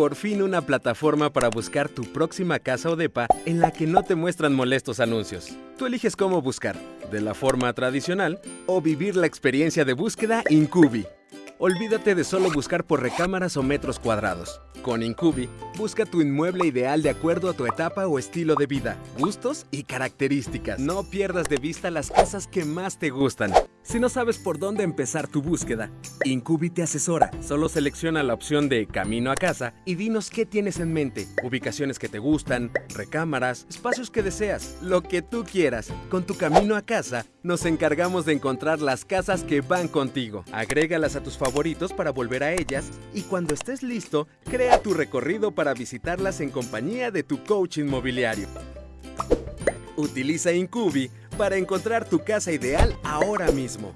por fin una plataforma para buscar tu próxima casa o depa en la que no te muestran molestos anuncios. Tú eliges cómo buscar, de la forma tradicional o vivir la experiencia de búsqueda Incubi. Olvídate de solo buscar por recámaras o metros cuadrados. Con Incubi, busca tu inmueble ideal de acuerdo a tu etapa o estilo de vida, gustos y características. No pierdas de vista las casas que más te gustan. Si no sabes por dónde empezar tu búsqueda, Incubi te asesora. Solo selecciona la opción de Camino a casa y dinos qué tienes en mente. Ubicaciones que te gustan, recámaras, espacios que deseas, lo que tú quieras. Con tu Camino a casa, nos encargamos de encontrar las casas que van contigo. Agrégalas a tus favoritos para volver a ellas y cuando estés listo, crea tu recorrido para visitarlas en compañía de tu coach inmobiliario. Utiliza Incubi para encontrar tu casa ideal ahora mismo.